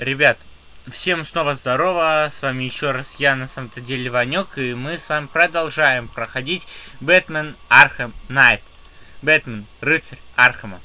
Ребят, всем снова здорово, с вами еще раз я, на самом-то деле, Ванек, и мы с вами продолжаем проходить Бэтмен Архем Найт. Бэтмен, рыцарь Архема.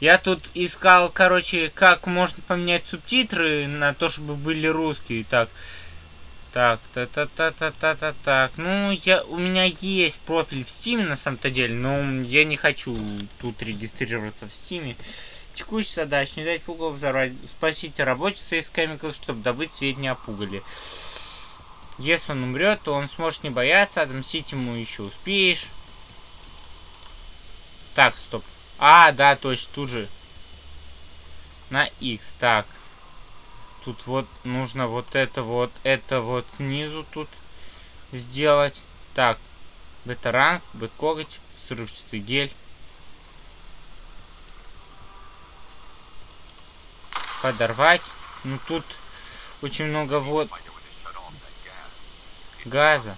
Я тут искал, короче, как можно поменять субтитры на то, чтобы были русские. Так, так, та та та та та та так. Ну, я, у меня есть профиль в Steam, на самом-то деле, но я не хочу тут регистрироваться в Steam. Текущая задача не дать пугал взорвать. Спасите рабочего из Chemicals, чтобы добыть сведения о пугале. Если он умрет, то он сможет не бояться, отомстить ему еще успеешь. Так, стоп. А, да, точно, тут же. На X, так. Тут вот нужно вот это вот, это вот снизу тут сделать. Так, бета-ранг, бет-коготь, взрывчатый гель. Подорвать. Ну тут очень много вот газа.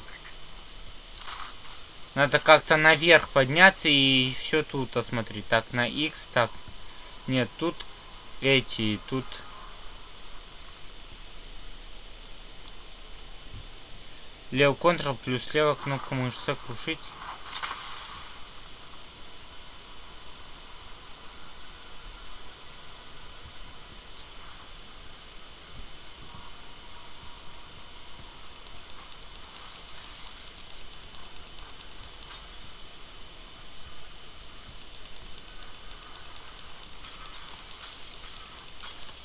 Надо как-то наверх подняться и все тут осмотреть. Так, на X, так. Нет, тут эти, тут... Левый контрол плюс левая кнопка мыши сокрушить.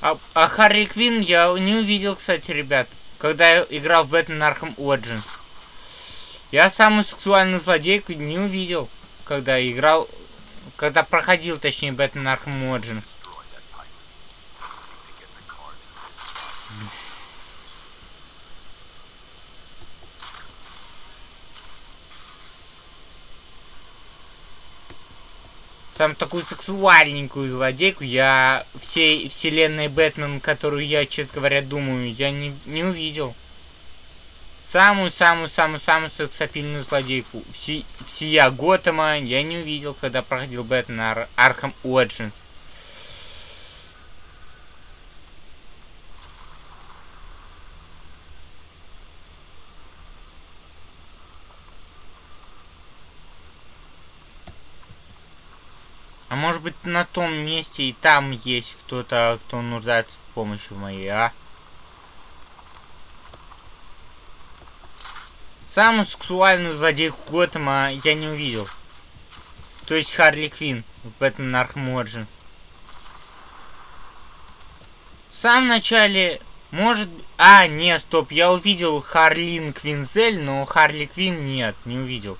А, а Харли Квин я не увидел, кстати, ребят, когда я играл в Бэтмен Arkham Origins. Я самую сексуальную злодейку не увидел, когда играл, когда проходил, точнее, Бэтмен Arkham Origins. Сам такую сексуальненькую злодейку я всей вселенной Бэтмен, которую я, честно говоря, думаю, я не, не увидел. Самую-самую-самую-самую сексапильную злодейку все, всея Готэма я не увидел, когда проходил Бэтмен Ар Arkham Origins. А может быть на том месте и там есть кто-то, кто нуждается в помощи моей, а? Самую сексуальную злодейку Готэма я не увидел. То есть Харли Квин в Бэтмен Arkham Origins. В самом начале, может... А, нет, стоп, я увидел Харлин Квинзель, но Харли Квин нет, не увидел.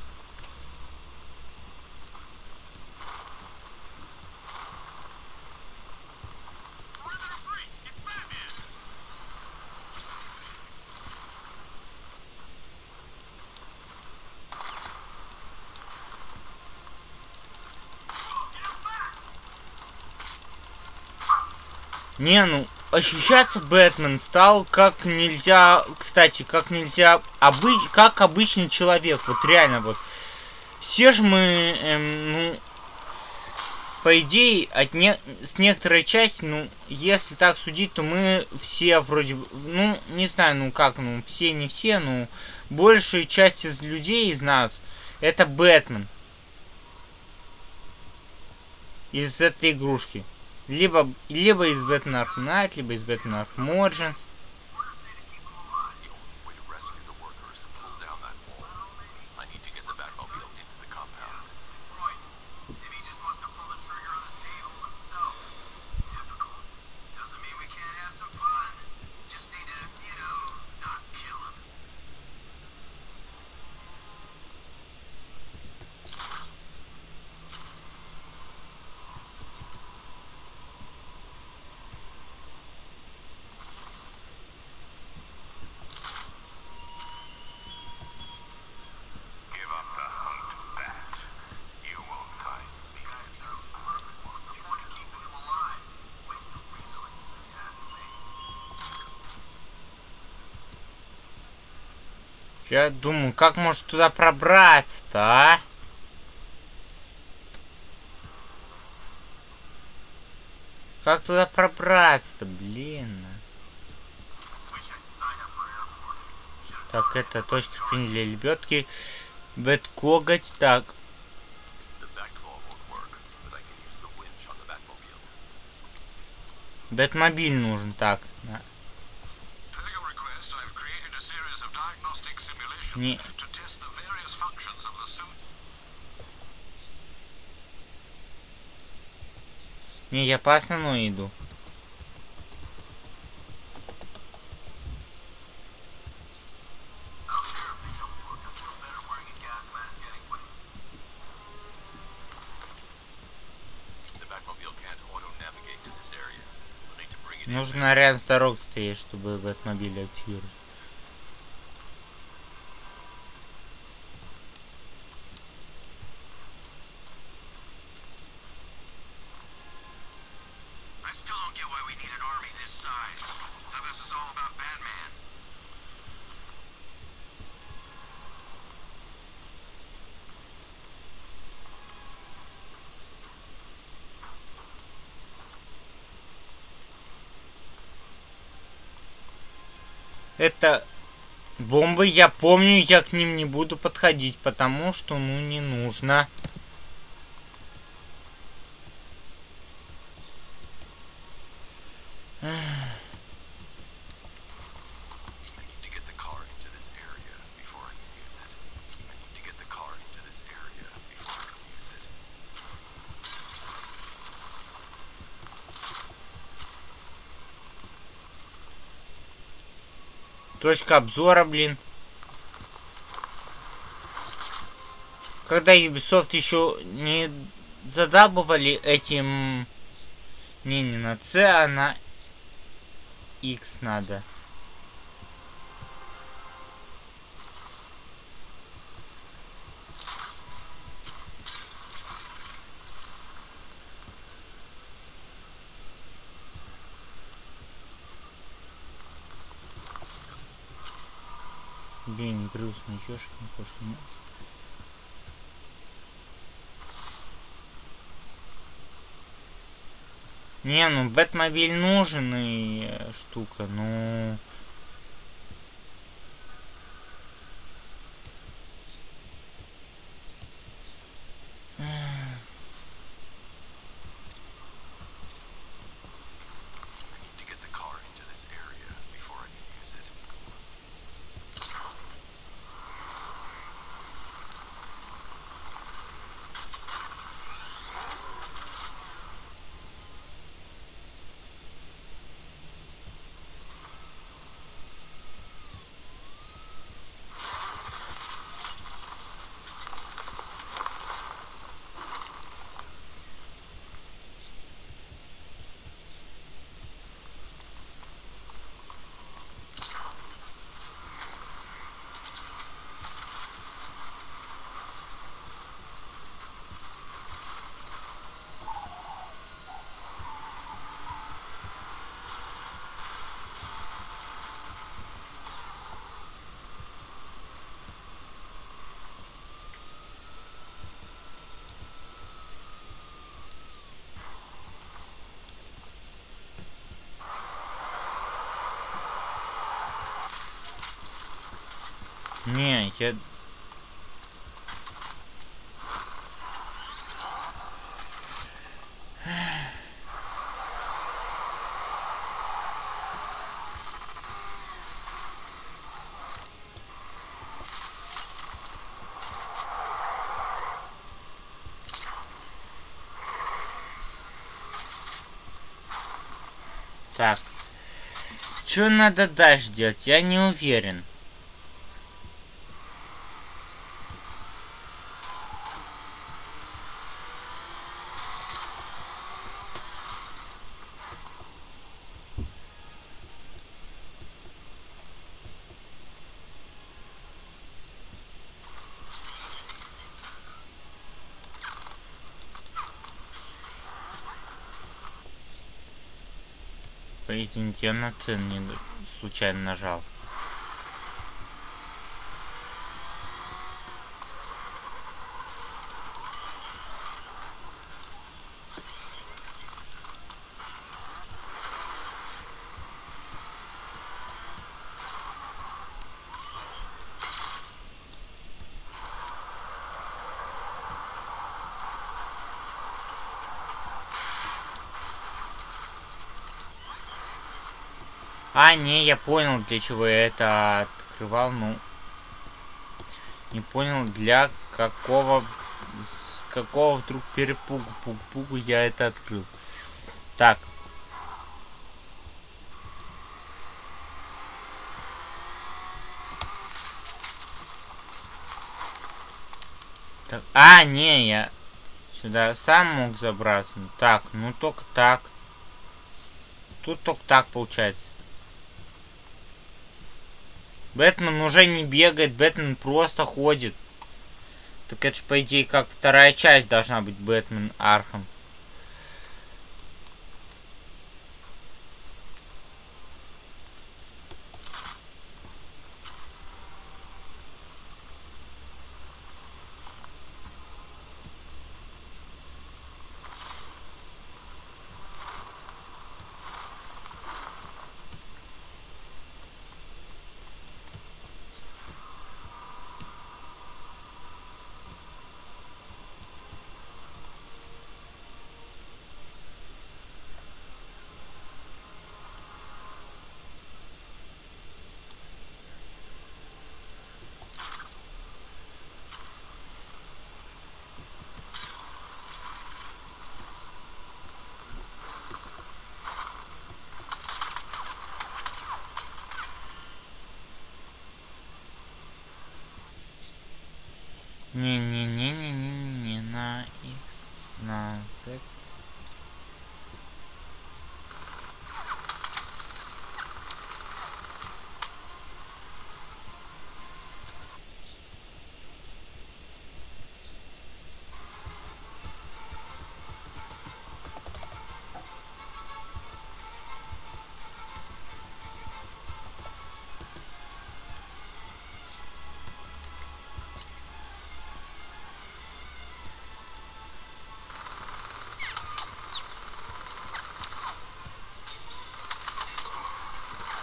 Не, ну, ощущаться Бэтмен стал как нельзя, кстати, как нельзя, обы как обычный человек, вот реально, вот. Все же мы, эм, ну, по идее, от не с некоторой части, ну, если так судить, то мы все вроде бы, ну, не знаю, ну как, ну, все не все, ну, большая часть из людей, из нас, это Бэтмен. Из этой игрушки. Либо, либо из Batman Knight, либо из Batman Origins. Я думаю, как может туда пробраться-то, а? Как туда пробраться-то, блин? А? Так, это точка пинли лебедки. Бэт коготь, так. Бэтмобиль нужен, так. Suit. Не, я по основной иду. Нужно рядом с дорог стоять, чтобы Бэтмобиль активировать. Это бомбы, я помню, я к ним не буду подходить, потому что, ну, не нужно. Точка обзора, блин. Когда Ubisoft еще не задабывали этим... Не, не на C, а на X надо. Блин, грустно, ёшкин кошкин. Не, ну Бэтмобиль нужен и э, штука, ну... I Не, я... Так. Что надо дальше делать? Я не уверен. Извините, я на цен не случайно нажал. А, не, я понял, для чего я это открывал, ну... Не понял, для какого... С какого вдруг перепугу, пугу я это открыл. Так. так. А, не, я сюда сам мог забраться. Так, ну только так. Тут только так получается. Бэтмен уже не бегает, Бэтмен просто ходит. Так это же, по идее, как вторая часть должна быть Бэтмен Arkham.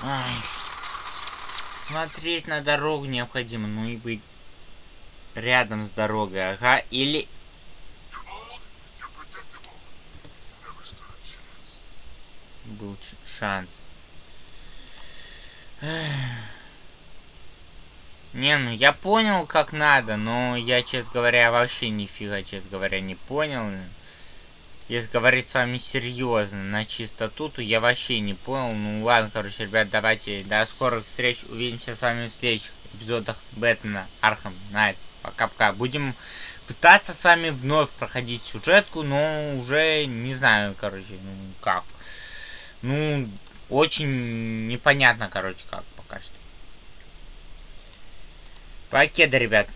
Ай. Смотреть на дорогу необходимо, ну и быть рядом с дорогой, ага, или... Был шанс. Не, ну я понял, как надо, но я, честно говоря, вообще нифига, честно говоря, не понял. Если говорить с вами серьезно, на чистоту, то я вообще не понял. Ну ладно, короче, ребят, давайте до скорых встреч. Увидимся с вами в следующих эпизодах Бэтмена Arkham Knight. Пока-пока. Будем пытаться с вами вновь проходить сюжетку, но уже не знаю, короче, ну как. Ну, очень непонятно, короче, как пока что. Покеда, ребят.